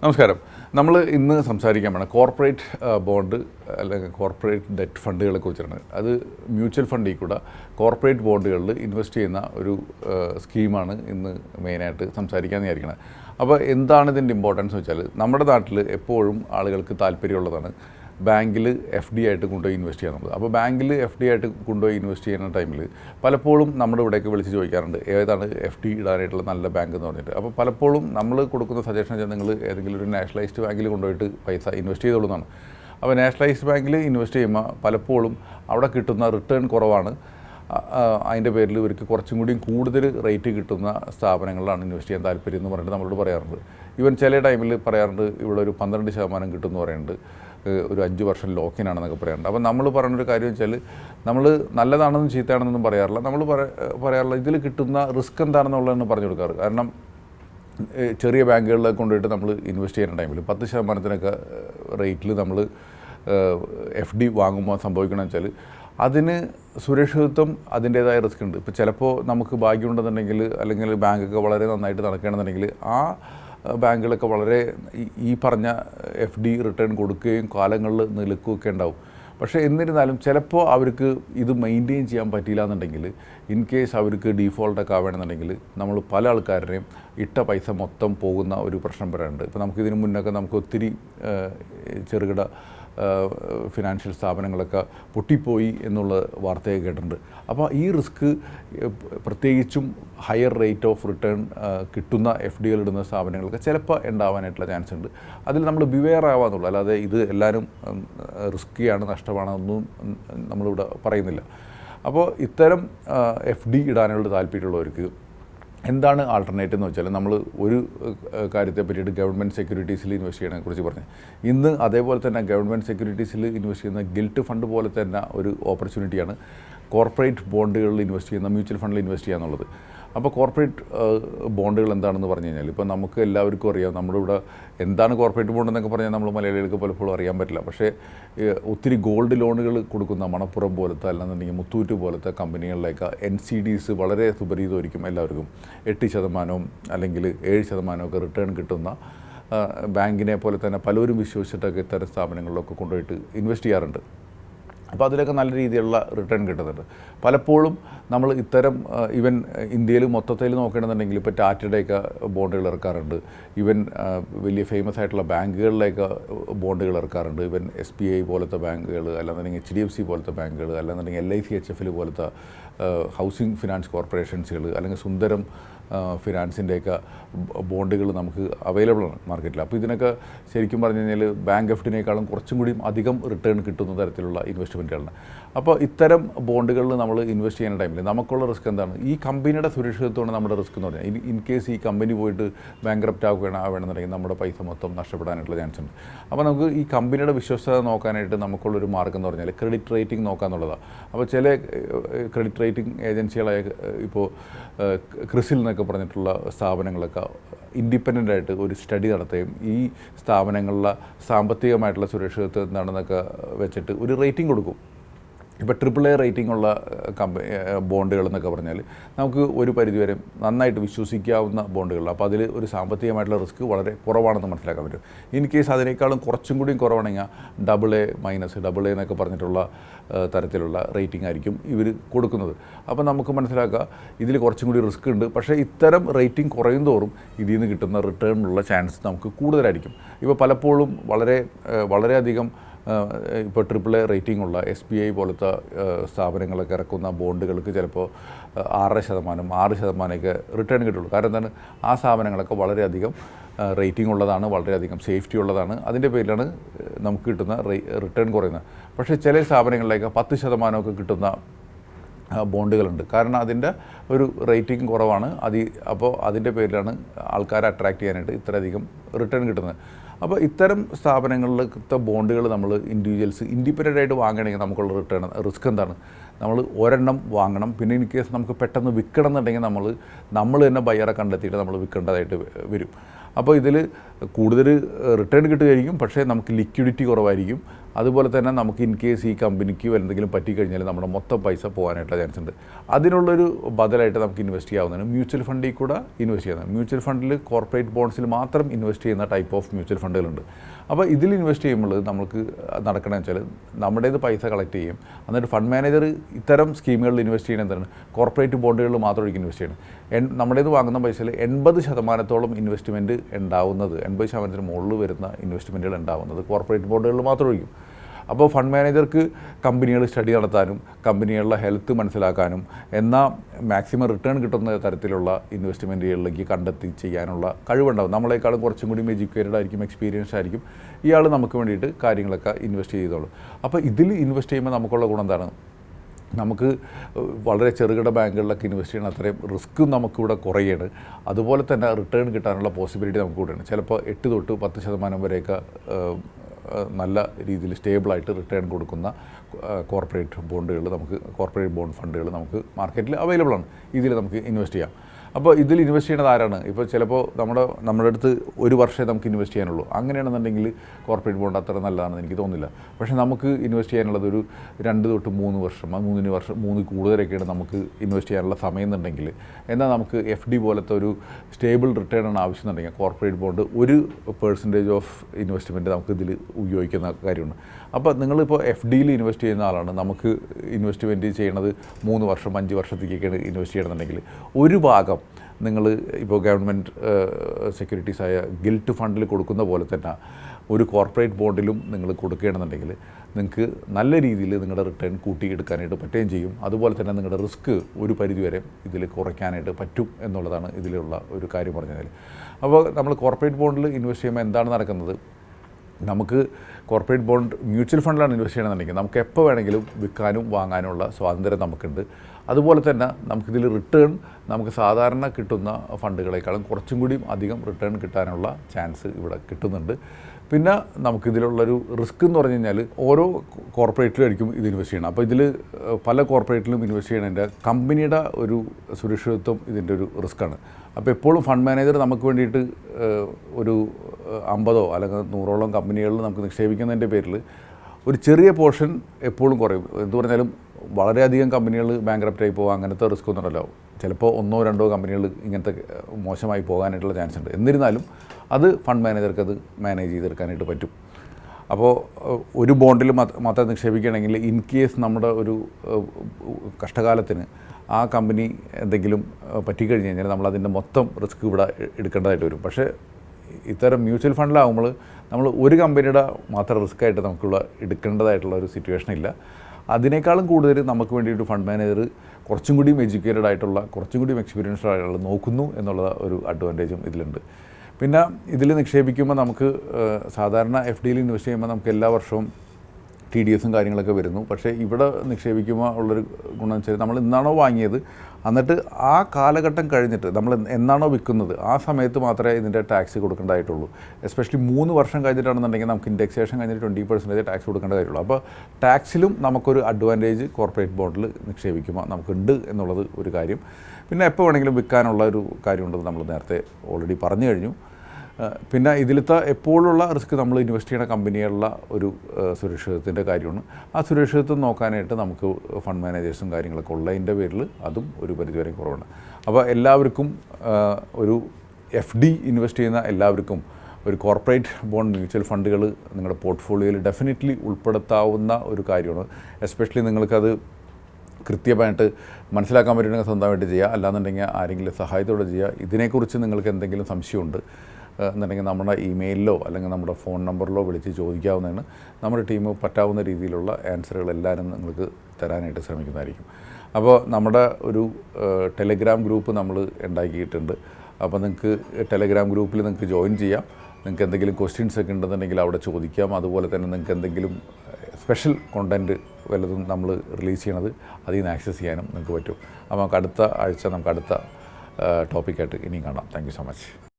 നമസ്കാരം. നമ്മൾ ഇന്ന് സംസാരിക്കാൻ വേണം കോർപ്പറേറ്റ് ബോണ്ട് അല്ലെങ്കിൽ കോർപ്പറേറ്റ് ഡെറ്റ് ഫണ്ടുകളെ കുറിച്ചാണ്. അത് മ്യൂച്വൽ ഫണ്ടിൽ കൂടെ കോർപ്പറേറ്റ് ബോണ്ടുകളിൽ ഇൻവെസ്റ്റ് ചെയ്യുന്ന ഒരു സ്കീമാണ് ഇന്ന് മെയിനായിട്ട് സംസാരിക്കാൻ വിചാരിക്കുന്നത് അപ്പോൾ എന്താണ് ഇതിന്റെ ഇമ്പോർട്ടൻസ് വെച്ചാൽ നമ്മുടെ നാട്ടിൽ എപ്പോഴും ആളുകൾക്ക് താല്പര്യമുള്ളതാണ്. ബാങ്കിൽ എഫ് ഡി ആയിട്ട് കൊണ്ടുപോയി ഇൻവെസ്റ്റ് ചെയ്യാൻ നമ്മൾ അപ്പോൾ ബാങ്കിൽ എഫ് ഡി ആയിട്ട് കൊണ്ടുപോയി ഇൻവെസ്റ്റ് ചെയ്യുന്ന ടൈമിൽ പലപ്പോഴും നമ്മുടെ ഇവിടേക്ക് വിളിച്ച് ചോദിക്കാറുണ്ട് ഏതാണ് എഫ് ഡി ഇടാനായിട്ടുള്ള നല്ല ബാങ്ക് എന്ന് പറഞ്ഞിട്ട്? അപ്പോൾ പലപ്പോഴും നമ്മൾ കൊടുക്കുന്ന സജഷൻ വെച്ചാൽ നിങ്ങൾ ഏതെങ്കിലും ഒരു നാഷണലൈസ്ഡ് ബാങ്കിൽ കൊണ്ടുപോയിട്ട് പൈസ ഇൻവെസ്റ്റ് ചെയ്തോളൂ എന്നാണ് അപ്പോൾ നാഷണലൈസ്ഡ് ബാങ്കിൽ ഇൻവെസ്റ്റ് ചെയ്യുമ്പോൾ പലപ്പോഴും അവിടെ കിട്ടുന്ന റിട്ടേൺ കുറവാണ്. അതിന്റെ പേരിൽ ഇവർക്ക് കുറച്ചും കൂടിയും കൂടുതൽ റേറ്റ് കിട്ടുന്ന സ്ഥാപനങ്ങളിലാണ് ഇൻവെസ്റ്റ് ചെയ്യാൻ താല്പര്യം എന്ന് പറഞ്ഞിട്ട് നമ്മളോട് പറയാറുണ്ട്. ഈവൻ ചില ടൈമിൽ പറയാറുണ്ട് ഇവിടെ ഒരു പന്ത്രണ്ട് ശതമാനം കിട്ടുമെന്ന് പറയുന്നുണ്ട്. ഒരു അഞ്ച് വർഷം ലോക്കിനാണെന്നൊക്കെ പറയാറുണ്ട്. അപ്പോൾ നമ്മൾ പറയുന്നൊരു കാര്യം വെച്ചാൽ നമ്മൾ നല്ലതാണെന്നും ചീത്തയാണെന്നൊന്നും പറയാറില്ല. നമ്മൾ പറ- പറയാറില്ല ഇതിൽ കിട്ടുന്ന റിസ്ക് എന്താണെന്നുള്ളതെന്ന് പറഞ്ഞു കൊടുക്കാറ്. കാരണം ചെറിയ ബാങ്കുകളിലൊക്കെ കൊണ്ടുപോയിട്ട് നമ്മൾ ഇൻവെസ്റ്റ് ചെയ്യുന്ന ടൈമിൽ പത്ത് ശതമാനത്തിനൊക്കെ റേറ്റിൽ നമ്മൾ എഫ് ഡി വാങ്ങുമ്പോൾ സംഭവിക്കണമെന്ന് വെച്ചാൽ അതിന് സുരക്ഷിതത്വം അതിന്റേതായ റിസ്ക് ഉണ്ട്. ഇപ്പോൾ ചിലപ്പോൾ നമുക്ക് ഭാഗ്യമുണ്ടെന്നുണ്ടെങ്കിൽ അല്ലെങ്കിൽ ബാങ്കൊക്കെ വളരെ നന്നായിട്ട് നടക്കുകയാണെന്നുണ്ടെങ്കിൽ ആ ബാങ്കുകളൊക്കെ വളരെ ഈ- പറഞ്ഞ എഫ് ഡി റിട്ടേൺ കൊടുക്കുകയും കാലങ്ങളിൽ നിൽക്കുകയൊക്കെ ഉണ്ടാവും. പക്ഷേ എന്നിരുന്നാലും ചിലപ്പോൾ അവർക്ക് ഇത് മെയിന്റെയിൻ ചെയ്യാൻ പറ്റിയില്ല എന്നുണ്ടെങ്കിൽ ഇൻ കേസ് അവർക്ക് ഡീഫോൾട്ടൊക്കെ ആവണമെന്നുണ്ടെങ്കിൽ നമ്മൾ പല ആൾക്കാരുടെയും ഇട്ട പൈസ മൊത്തം പോകുന്ന ഒരു പ്രശ്നം വരാനുണ്ട് ഇപ്പോൾ നമുക്ക് ഇതിനു മുന്നൊക്കെ നമുക്ക് ഒത്തിരി ചെറുകിട ഫിനാൻഷ്യൽ സ്ഥാപനങ്ങളൊക്കെ പൊട്ടിപ്പോയി എന്നുള്ള വാർത്തയൊക്കെ കേട്ടിട്ടുണ്ട്. അപ്പോൾ ഈ റിസ്ക് പ്രത്യേകിച്ചും ഹയർ റേറ്റ് ഓഫ് റിട്ടേൺ കിട്ടുന്ന എഫ് ഡികൾ ഇടുന്ന സ്ഥാപനങ്ങളൊക്കെ ചിലപ്പോൾ ഉണ്ടാവാനായിട്ടുള്ള ചാൻസ് ഉണ്ട്. അതിൽ നമ്മൾ ബിവെയർ ആവാന്നുള്ളൂ. അല്ലാതെ ഇത് എല്ലാവരും റിസ്ക്കിയാണ് നഷ്ടമാണ് ഒന്നും നമ്മളിവിടെ പറയുന്നില്ല. അപ്പോൾ ഇത്തരം എഫ് ഡി ഇടാനുള്ള താല്പര്യമുള്ളവർക്ക് എന്താണ് ആൾട്ടർനേറ്റീവ് എന്ന് വെച്ചാൽ നമ്മൾ ഒരു കാര്യത്തെ പറ്റിയിട്ട് ഗവൺമെന്റ് സെക്യൂരിറ്റീസിൽ ഇൻവെസ്റ്റ് ചെയ്യണതിനെ കുറിച്ച് പറഞ്ഞു. ഇന്ന് അതേപോലെ തന്നെ ഗവൺമെന്റ് സെക്യൂരിറ്റീസിൽ ഇൻവെസ്റ്റ് ചെയ്യുന്ന ഗിൽറ്റ് ഫണ്ട് പോലെ തന്നെ ഒരു ഓപ്പർച്യൂണിറ്റിയാണ് കോർപ്പറേറ്റ് ബോണ്ടുകളിൽ ഇൻവെസ്റ്റ് ചെയ്യുന്ന മ്യൂച്വൽ ഫണ്ടിൽ ഇൻവെസ്റ്റ് ചെയ്യുക എന്നുള്ളത് അപ്പോൾ കോർപ്പറേറ്റ് ബോണ്ടുകൾ എന്താണെന്ന് പറഞ്ഞു കഴിഞ്ഞാൽ ഇപ്പോൾ നമുക്ക് എല്ലാവർക്കും അറിയാം. നമ്മുടെ ഇവിടെ എന്താണ് കോർപ്പറേറ്റ് ബോണ്ട് എന്നൊക്കെ പറഞ്ഞാൽ നമ്മൾ മലയാളികൾക്ക് പലപ്പോഴും അറിയാൻ പറ്റില്ല. പക്ഷേ ഒത്തിരി ഗോൾഡ് ലോണുകൾ കൊടുക്കുന്ന മണപ്പുറം പോലത്തെ അല്ലാന്നുണ്ടെങ്കിൽ മുത്തൂറ്റ് പോലത്തെ കമ്പനികളിലേക്ക് എൻ സി ഡിസ് വളരെ സുപരീതമായിരിക്കും എല്ലാവർക്കും. എട്ട് ശതമാനവും അല്ലെങ്കിൽ ഏഴ് ശതമാനമൊക്കെ റിട്ടേൺ കിട്ടുന്ന ബാങ്കിനെ പോലെ തന്നെ പലരും വിശ്വസിച്ചിട്ടൊക്കെ ഇത്തരം സ്ഥാപനങ്ങളിലൊക്കെ കൊണ്ടുപോയിട്ട് ഇൻവെസ്റ്റ് ചെയ്യാറുണ്ട്. അപ്പോൾ അതിലൊക്കെ നല്ല രീതിയിലുള്ള റിട്ടേൺ കിട്ടുന്നുണ്ട്. പലപ്പോഴും നമ്മൾ ഇത്തരം ഇവൻ ഇന്ത്യയിൽ മൊത്തത്തിൽ നോക്കണമെന്നുണ്ടെങ്കിൽ ഇപ്പോൾ ടാറ്റയുടെയൊക്കെ ബോണ്ടുകൾ ഇറക്കാറുണ്ട്. ഇവൻ വലിയ ഫേമസ് ആയിട്ടുള്ള ബാങ്കുകളിലേക്ക് ബോണ്ടുകൾ ഇറക്കാറുണ്ട്. ഇവൻ എസ് ബി ഐ പോലത്തെ ബാങ്കുകൾ അല്ലാന്നുണ്ടെങ്കിൽ എച്ച് ഡി എഫ് സി പോലത്തെ ബാങ്കുകൾ അല്ലാന്നുണ്ടെങ്കിൽ എൽ ഐ സി എച്ച് എഫിൽ പോലത്തെ ഹൗസിംഗ് ഫിനാൻസ് കോർപ്പറേഷൻസുകൾ അല്ലെങ്കിൽ സുന്ദരം ഫിനാൻസിന്റെയൊക്കെ ബോണ്ടുകൾ നമുക്ക് അവൈലബിൾ ആണ് മാർക്കറ്റിൽ അപ്പോൾ ഇതിനൊക്കെ ശരിക്കും പറഞ്ഞു കഴിഞ്ഞാൽ ബാങ്ക് എഫ്ഡിനേക്കാളും കുറച്ചും കൂടി അധികം റിട്ടേൺ കിട്ടുന്ന തരത്തിലുള്ള ഇൻവെസ്റ്റ്മെന്റുകളാണ് അപ്പോൾ ഇത്തരം ബോണ്ടുകളിൽ നമ്മൾ ഇൻവെസ്റ്റ് ചെയ്യുന്ന ടൈമിൽ നമുക്കുള്ള റിസ്ക് എന്താണ്? ഈ കമ്പനിയുടെ സുരക്ഷിതത്വമാണ് നമ്മുടെ റിസ്ക് എന്ന് പറഞ്ഞാൽ ഇൻ കേസ് ഈ കമ്പനി പോയിട്ട് ബാങ്ക്രപ്റ്റ് ആവുകയാണ് ആവുകയാണെന്നുണ്ടെങ്കിൽ നമ്മുടെ പൈസ മൊത്തം നഷ്ടപ്പെടാനായിട്ടുള്ള ചാൻസ് ഉണ്ട്. അപ്പോൾ നമുക്ക് ഈ കമ്പനിയുടെ വിശ്വസ്തത നോക്കാനായിട്ട് നമുക്കുള്ളൊരു മാർഗം എന്ന് പറഞ്ഞാൽ ക്രെഡിറ്റ് റേറ്റിംഗ് നോക്കാന്നുള്ളതാണ് അപ്പോൾ ചില ക്രെഡിറ്റ് റേറ്റിംഗ് ഏജൻസികളായ ഇപ്പോൾ ക്രിസിൽ ക്രിസിൽ എന്നൊക്കെ പറഞ്ഞിട്ടുള്ള സ്ഥാപനങ്ങളൊക്കെ ഇൻഡിപെൻഡന്റ് ആയിട്ട് ഒരു സ്റ്റഡി നടത്തുകയും ഈ സ്ഥാപനങ്ങളിലെ സാമ്പത്തികമായിട്ടുള്ള സുരക്ഷിതത്വം എന്താണെന്നൊക്കെ വെച്ചിട്ട് ഒരു റേറ്റിംഗ് കൊടുക്കും. ഇപ്പോൾ ട്രിപ്പിൾ എ റേറ്റിംഗ് ഉള്ള കമ്പ ബോണ്ടുകൾ എന്നൊക്കെ പറഞ്ഞാൽ നമുക്ക് ഒരു പരിധിവരെ നന്നായിട്ട് വിശ്വസിക്കാവുന്ന ബോണ്ടുകൾ അപ്പോൾ അതിൽ ഒരു സാമ്പത്തികമായിട്ടുള്ള റിസ്ക് വളരെ കുറവാണെന്ന് മനസ്സിലാക്കാൻ പറ്റും. ഇൻ കേസ് അതിനേക്കാളും കുറച്ചും കൂടിയും കുറവാണെങ്കിൽ double A minus double A എന്നൊക്കെ പറഞ്ഞിട്ടുള്ള തരത്തിലുള്ള റേറ്റിംഗ് ആയിരിക്കും ഇവർ കൊടുക്കുന്നത്. അപ്പോൾ നമുക്ക് മനസ്സിലാക്കുക ഇതിൽ കുറച്ചും കൂടി റിസ്ക് ഉണ്ട്. പക്ഷേ ഇത്തരം റേറ്റിംഗ് കുറയും തോറും ഇതിൽ നിന്ന് കിട്ടുന്ന റിട്ടേണിനുള്ള ചാൻസ് നമുക്ക് കൂടുതലായിരിക്കും. ഇപ്പോൾ പലപ്പോഴും വളരെ വളരെയധികം ഇപ്പോൾ ട്രിപ്പിൾ എ റേറ്റിംഗ് ഉള്ള എസ് ബി ഐ പോലത്തെ സ്ഥാപനങ്ങളൊക്കെ ഇറക്കുന്ന ബോണ്ടുകൾക്ക് ചിലപ്പോൾ ആറര ശതമാനം ആറ് ശതമാനമൊക്കെ റിട്ടേൺ കിട്ടുള്ളൂ. കാരണം എന്താണ്? ആ സ്ഥാപനങ്ങളൊക്കെ വളരെയധികം റേറ്റിംഗ് ഉള്ളതാണ് വളരെയധികം സേഫ്റ്റി ഉള്ളതാണ്. അതിന്റെ പേരിലാണ് നമുക്ക് കിട്ടുന്ന റിട്ടേൺ കുറയുന്നത്. പക്ഷേ ചില സ്ഥാപനങ്ങളിലേക്ക് പത്ത് ശതമാനമൊക്കെ കിട്ടുന്ന ബോണ്ടുകളുണ്ട്. കാരണം അതിന്റെ ഒരു റേറ്റിംഗ് കുറവാണ്. അതി അപ്പോൾ അതിന്റെ പേരിലാണ് ആൾക്കാരെ അട്രാക്റ്റ് ചെയ്യാനായിട്ട് ഇത്രയധികം റിട്ടേൺ കിട്ടുന്നത്. അപ്പോൾ ഇത്തരം സ്ഥാപനങ്ങളിലത്തെ ബോണ്ടുകൾ നമ്മൾ ഇൻഡിവിജ്വൽസ് ഇൻഡിപെൻഡന്റ് ആയിട്ട് വാങ്ങണമെങ്കിൽ നമുക്കുള്ള റിട്ടേൺ റിസ്ക് എന്താണ്? നമ്മൾ ഒരെണ്ണം വാങ്ങണം. പിന്നെ ഇൻ കേസ് നമുക്ക് പെട്ടെന്ന് വിൽക്കണം എന്നുണ്ടെങ്കിൽ നമ്മൾ നമ്മൾ തന്നെ ബയ്യറെ കണ്ടെത്തിയിട്ട് നമ്മൾ വിൽക്കേണ്ടതായിട്ട് വരും. അപ്പോൾ ഇതിൽ കൂടുതൽ റിട്ടേൺ കിട്ടുകയായിരിക്കും പക്ഷേ നമുക്ക് ലിക്വിഡിറ്റി കുറവായിരിക്കും. അതുപോലെ തന്നെ നമുക്ക് ഇൻ കേസ് ഈ കമ്പനിക്ക് എന്തെങ്കിലും പറ്റിക്കഴിഞ്ഞാൽ നമ്മുടെ മൊത്തം പൈസ പോകാനായിട്ടുള്ള ചാൻസ് ഉണ്ട്. അതിനുള്ളൊരു ബദലായിട്ട് നമുക്ക് ഇൻവെസ്റ്റ് ചെയ്യാവുന്നതാണ് മ്യൂച്വൽ ഫണ്ടിൽ കൂടെ ഇൻവെസ്റ്റ് ചെയ്യുന്നത് മ്യൂച്വൽ ഫണ്ടിൽ കോർപ്പറേറ്റ് ബോൺസിൽ മാത്രം ഇൻവെസ്റ്റ് ചെയ്യുന്ന ടൈപ്പ് ഓഫ് മ്യൂച്വൽ ഫണ്ടുകളുണ്ട് അപ്പോൾ ഇതിൽ ഇൻവെസ്റ്റ് ചെയ്യുമ്പോൾ നമുക്ക് നടക്കണമെന്ന് വെച്ചാൽ നമ്മുടേത് പൈസ കളക്ട് ചെയ്യും. എന്നിട്ട് ഫണ്ട് മാനേജർ ഇത്തരം സ്കീമുകളിൽ ഇൻവെസ്റ്റ് ചെയ്യണത് എന്താണ്? കോർപ്പറേറ്റ് ബോണ്ടുകളിൽ മാത്രമായിരിക്കും ഇൻവെസ്റ്റ് ചെയ്യണം എൺ നമ്മുടേത് വാങ്ങുന്ന പൈസയിൽ എൺപത് ശതമാനത്തോളം ഇൻവെസ്റ്റ്മെന്റ് ഉണ്ടാവുന്നത് എൺപത് ശതമാനത്തിന് മുകളിൽ വരുന്ന ഇൻവെസ്റ്റ്മെന്റുകൾ ഉണ്ടാവുന്നത് കോർപ്പറേറ്റ് ബോർഡുകളിൽ മാത്രം ഒഴിക്കും. അപ്പോൾ ഫണ്ട് മാനേജർക്ക് കമ്പനികൾ സ്റ്റഡി നടത്താനും കമ്പനികളുടെ ഹെൽത്ത് മനസ്സിലാക്കാനും എന്നാൽ മാക്സിമം റിട്ടേൺ കിട്ടുന്ന തരത്തിലുള്ള ഇൻവെസ്റ്റ്മെന്റുകളിലേക്ക് കണ്ടെത്തി ചെയ്യാനുള്ള കഴിവുണ്ടാവും. നമ്മളെക്കാളും കുറച്ചും കൂടി എഡ്യൂക്കേറ്റഡ് ആയിരിക്കും എക്സ്പീരിയൻസ് ആയിരിക്കും. ഇയാൾ നമുക്ക് വേണ്ടിയിട്ട് കാര്യങ്ങളൊക്കെ ഇൻവെസ്റ്റ് ചെയ്തോളും. അപ്പോൾ ഇതിൽ ഇൻവെസ്റ്റ് ചെയ്യുമ്പോൾ നമുക്കുള്ള ഗുണം എന്താണ്? നമുക്ക് വളരെ ചെറുകിട ബാങ്കുകളിലൊക്കെ ഇൻവെസ്റ്റ് ചെയ്യണം അത്രയും റിസ്ക്കും നമുക്കിവിടെ കുറയാണ്. അതുപോലെ തന്നെ റിട്ടേൺ കിട്ടാനുള്ള പോസിബിലിറ്റി നമുക്ക് കൂടെയാണ് ചിലപ്പോൾ എട്ട് തൊട്ട് പത്ത് ശതമാനം വരെയൊക്കെ നല്ല രീതിയിൽ സ്റ്റേബിളായിട്ട് റിട്ടേൺ കൊടുക്കുന്ന കോർപ്പറേറ്റ് ബോണ്ടുകൾ നമുക്ക് കോർപ്പറേറ്റ് ബോണ്ട് ഫണ്ടുകൾ നമുക്ക് മാർക്കറ്റിൽ അവൈലബിൾ ആണ് ഇതിൽ നമുക്ക് ഇൻവെസ്റ്റ് ചെയ്യാം. അപ്പോൾ ഇതിൽ ഇൻവെസ്റ്റ് ചെയ്യുന്നത് ആരാണ്? ഇപ്പോൾ ചിലപ്പോൾ നമ്മുടെ നമ്മുടെ അടുത്ത് ഒരു വർഷമേ നമുക്ക് ഇൻവെസ്റ്റ് ചെയ്യാനുള്ളൂ. അങ്ങനെയാണെന്നുണ്ടെങ്കിൽ കോർപ്പറേറ്റ് ബോണ്ട് അത്ര നല്ലതാണെന്ന് എനിക്ക് തോന്നുന്നില്ല. പക്ഷേ നമുക്ക് ഇൻവെസ്റ്റ് ചെയ്യാനുള്ളത് ഒരു രണ്ട് തൊട്ട് മൂന്ന് വർഷം ആ മൂന്നിന് വർഷം മൂന്ന് കൂടുതലൊക്കെയാണ് നമുക്ക് ഇൻവെസ്റ്റ് ചെയ്യാനുള്ള സമയം എന്നുണ്ടെങ്കിൽ എന്നാൽ നമുക്ക് എഫ് ഡി പോലത്തെ ഒരു സ്റ്റേബിൾ റിട്ടേൺ ആണ് ആവശ്യമെന്നുണ്ടെങ്കിൽ കോർപ്പറേറ്റ് ബോണ്ട് ഒരു പേഴ്സന്റേജ് ഓഫ് ഇൻവെസ്റ്റ്മെന്റ് നമുക്ക് ഇതിൽ ഉപയോഗിക്കുന്ന കാര്യമുണ്ട് അപ്പോൾ നിങ്ങളിപ്പോൾ എഫ് ഡിയിൽ ഇൻവെസ്റ്റ് ചെയ്യുന്ന ആളാണ്. നമുക്ക് ഇൻവെസ്റ്റ്മെന്റ് ചെയ്യണത് മൂന്ന് വർഷം അഞ്ച് വർഷത്തേക്കൊക്കെയാണ് ഇൻവെസ്റ്റ് ചെയ്യണമെന്നുണ്ടെങ്കിൽ. ഒരു ഭാഗം നിങ്ങൾ ഇപ്പോൾ ഗവൺമെന്റ് സെക്യൂരിറ്റീസായ ഗിൽറ്റ് ഫണ്ടിൽ കൊടുക്കുന്ന പോലെ തന്നെ ഒരു കോർപ്പറേറ്റ് ബോണ്ടിലും നിങ്ങൾ കൊടുക്കുകയാണെന്നുണ്ടെങ്കിൽ നിങ്ങൾക്ക് നല്ല രീതിയിൽ നിങ്ങളുടെ റിട്ടേൺ കൂട്ടിയെടുക്കാനായിട്ട് പറ്റുകയും ചെയ്യും. അതുപോലെ തന്നെ നിങ്ങളുടെ റിസ്ക് ഒരു പരിധിവരെ ഇതിൽ കുറയ്ക്കാനായിട്ട് പറ്റും എന്നുള്ളതാണ് ഇതിലുള്ള ഒരു കാര്യം പറഞ്ഞാൽ അപ്പോൾ നമ്മൾ കോർപ്പറേറ്റ് ബോണ്ടിൽ ഇൻവെസ്റ്റ് ചെയ്യുമ്പോൾ എന്താണ് നടക്കുന്നത്? നമുക്ക് കോർപ്പറേറ്റ് ബോണ്ട് മ്യൂച്വൽ ഫണ്ടിലാണ് ഇൻവെസ്റ്റ് ചെയ്യണമെന്നുണ്ടെങ്കിൽ നമുക്ക് എപ്പോൾ വേണമെങ്കിലും വിൽക്കാനും വാങ്ങാനുമുള്ള സ്വാതന്ത്ര്യം നമുക്കുണ്ട്. അതുപോലെ തന്നെ നമുക്കിതിൽ റിട്ടേൺ നമുക്ക് സാധാരണ കിട്ടുന്ന ഫണ്ടുകളെക്കാളും കുറച്ചും കൂടിയും അധികം റിട്ടേൺ കിട്ടാനുള്ള ചാൻസ് ഇവിടെ കിട്ടുന്നുണ്ട്. പിന്നെ നമുക്കിതിലുള്ളൊരു റിസ്ക് എന്ന് പറഞ്ഞു കഴിഞ്ഞാൽ ഓരോ കോർപ്പറേറ്റിലായിരിക്കും ഇത് ഇൻവെസ്റ്റ് ചെയ്യണം അപ്പോൾ ഇതിൽ പല കോർപ്പറേറ്റിലും ഇൻവെസ്റ്റ് ചെയ്യണതിന്റെ കമ്പനിയുടെ ഒരു സുരക്ഷിതത്വം ഇതിന്റെ ഒരു റിസ്ക്കാണ് അപ്പോൾ എപ്പോഴും ഫണ്ട് മാനേജർ നമുക്ക് വേണ്ടിയിട്ട് ഒരു അമ്പതോ അല്ലെങ്കിൽ നൂറോളം കമ്പനികളിൽ നമുക്ക് നിക്ഷേപിക്കുന്നതിന്റെ പേരിൽ ഒരു ചെറിയ പോർഷൻ എപ്പോഴും കുറയും. എന്ത് പറഞ്ഞാലും വളരെയധികം കമ്പനികൾ ബാങ്ക്രപ്റ്റായി പോകുക അങ്ങനത്തെ റിസ്ക് ഒന്നും ഉണ്ടല്ലോ. ചിലപ്പോൾ ഒന്നോ രണ്ടോ കമ്പനികൾ ഇങ്ങനത്തെ മോശമായി പോകാനായിട്ടുള്ള ചാൻസ് ഉണ്ട്. എന്നിരുന്നാലും അത് ഫണ്ട് മാനേജർക്ക് അത് മാനേജ് ചെയ്തെടുക്കാനായിട്ട് പറ്റും. അപ്പോൾ ഒരു ബോണ്ടിൽ മാത്രം നിക്ഷേപിക്കുകയാണെങ്കിൽ ഇൻ കേസ് നമ്മുടെ ഒരു കഷ്ടകാലത്തിന് ആ കമ്പനി എന്തെങ്കിലും പറ്റിക്കഴിഞ്ഞ് കഴിഞ്ഞാൽ നമ്മൾ അതിന്റെ മൊത്തം റിസ്ക് ഇവിടെ എടുക്കേണ്ടതായിട്ട് വരും. പക്ഷേ ഇത്തരം മ്യൂച്വൽ ഫണ്ടിലാകുമ്പോൾ നമ്മൾ ഒരു കമ്പനിയുടെ മാത്രം റിസ്ക് ആയിട്ട് നമുക്കുള്ള എടുക്കേണ്ടതായിട്ടുള്ള ഒരു സിറ്റുവേഷൻ ഇല്ല. അതിനേക്കാളും കൂടുതൽ നമുക്ക് വേണ്ടിയിട്ട് ഫണ്ട് മാനേജർ കുറച്ചും കൂടിയും എഡ്യൂക്കേറ്റഡ് ആയിട്ടുള്ള കുറച്ചും കൂടിയും എക്സ്പീരിയൻസ്ഡ് ആയിട്ടുള്ള നോക്കുന്നു എന്നുള്ള ഒരു അഡ്വാന്റേജും ഇതിലുണ്ട്. പിന്നെ ഇതിൽ നിക്ഷേപിക്കുമ്പോൾ നമുക്ക് സാധാരണ എഫ് ഡിയിൽ ഇൻവെസ്റ്റ് ചെയ്യുമ്പോൾ നമുക്ക് എല്ലാ വർഷവും ടി ഡി എസും കാര്യങ്ങളൊക്കെ വരുന്നു. പക്ഷേ ഇവിടെ നിക്ഷേപിക്കുമ്പോൾ ഉള്ളൊരു ഗുണം വെച്ചാൽ നമ്മൾ എന്നാണോ വാങ്ങിയത്? എന്നിട്ട് ആ കാലഘട്ടം കഴിഞ്ഞിട്ട് നമ്മൾ എന്നാണോ വിൽക്കുന്നത്? ആ സമയത്ത് മാത്രമേ ഇതിന്റെ ടാക്സ് കൊടുക്കേണ്ടതായിട്ടുള്ളൂ. എസ്പെഷ്യലി മൂന്ന് വർഷം കഴിഞ്ഞിട്ടാണെന്നുണ്ടെങ്കിൽ നമുക്ക് ഇൻഡെക്സേഷൻ കഴിഞ്ഞിട്ട് ട്വന്റി പെർസെന്റേജ് ടാക്സ് കൊടുക്കേണ്ട കാര്യമുള്ളൂ അപ്പോൾ ടാക്സിലും നമുക്കൊരു അഡ്വാന്റേജ് കോർപ്പറേറ്റ് ബോണ്ടിൽ നിക്ഷേപിക്കുമ്പോൾ നമുക്കുണ്ട് എന്നുള്ളത് ഒരു കാര്യം. പിന്നെ എപ്പോൾ വേണമെങ്കിലും വിൽക്കാനുള്ള ഒരു കാര്യമുണ്ടെന്ന് നമ്മൾ നേരത്തെ ഓൾറെഡി പറഞ്ഞു കഴിഞ്ഞു. പിന്നെ ഇതിലത്തെ എപ്പോഴുള്ള റിസ്ക് നമ്മൾ ഇൻവെസ്റ്റ് ചെയ്യുന്ന കമ്പനികളുടെ ഒരു സുരക്ഷിതത്തിന്റെ കാര്യമാണ്. ആ സുരക്ഷിതത്വം നോക്കാനായിട്ട് നമുക്ക് ഫണ്ട് മാനേജേഴ്സും കാര്യങ്ങളൊക്കെ ഉള്ളതിന്റെ പേരിൽ അതും ഒരു പരിധിവരെ കുറവാണ്. അപ്പോൾ എല്ലാവർക്കും ഒരു എഫ് ഡി ഇൻവെസ്റ്റ് ചെയ്യുന്ന എല്ലാവർക്കും ഒരു കോർപ്പറേറ്റ് ബോണ്ട് മ്യൂച്വൽ ഫണ്ടുകൾ നിങ്ങളുടെ പോർട്ട്ഫോളിയോയിൽ ഡെഫിനറ്റ്ലി ഉൾപ്പെടുത്താവുന്ന ഒരു കാര്യമാണ്. എസ്പെഷ്യലി നിങ്ങൾക്കത് കൃത്യമായിട്ട് മനസ്സിലാക്കാൻ പറ്റുമെങ്കിൽ സ്വന്തമായിട്ട് ചെയ്യുക. അല്ലാന്നുണ്ടെങ്കിൽ ആരെങ്കിലും സഹായത്തോടെ ചെയ്യുക. ഇതിനെക്കുറിച്ച് നിങ്ങൾക്ക് എന്തെങ്കിലും സംശയമുണ്ട് എന്നുണ്ടെങ്കിൽ നമ്മുടെ ഇമെയിലിലോ അല്ലെങ്കിൽ നമ്മുടെ ഫോൺ നമ്പറിലോ വിളിച്ച് ചോദിക്കാവുന്നതാണ്. നമ്മുടെ ടീം പറ്റാവുന്ന രീതിയിലുള്ള ആൻസറുകൾ എല്ലാവരും നിങ്ങൾക്ക് തരാനായിട്ട് ശ്രമിക്കുന്നതായിരിക്കും. അപ്പോൾ നമ്മുടെ ഒരു ടെലിഗ്രാം ഗ്രൂപ്പ് നമ്മൾ ഉണ്ടാക്കിയിട്ടുണ്ട്. അപ്പോൾ നിങ്ങൾക്ക് ടെലിഗ്രാം ഗ്രൂപ്പിൽ നിങ്ങൾക്ക് ജോയിൻ ചെയ്യാം. നിങ്ങൾക്ക് എന്തെങ്കിലും ക്വസ്റ്റ്യൻസ് ഒക്കെ ഉണ്ടെന്നുണ്ടെങ്കിൽ അവിടെ ചോദിക്കാം. അതുപോലെ തന്നെ നിങ്ങൾക്ക് എന്തെങ്കിലും സ്പെഷ്യൽ കോണ്ടന്റ് വല്ലതും നമ്മൾ റിലീസ് ചെയ്യണത് അതിൽ നിന്ന് ആക്സസ് ചെയ്യാനും നിങ്ങൾക്ക് പറ്റും. അപ്പോൾ നമുക്ക് അടുത്ത ആഴ്ച നമുക്ക് അടുത്ത ടോപ്പിക്കായിട്ട് ഇനിയും കാണാം. Thank so much.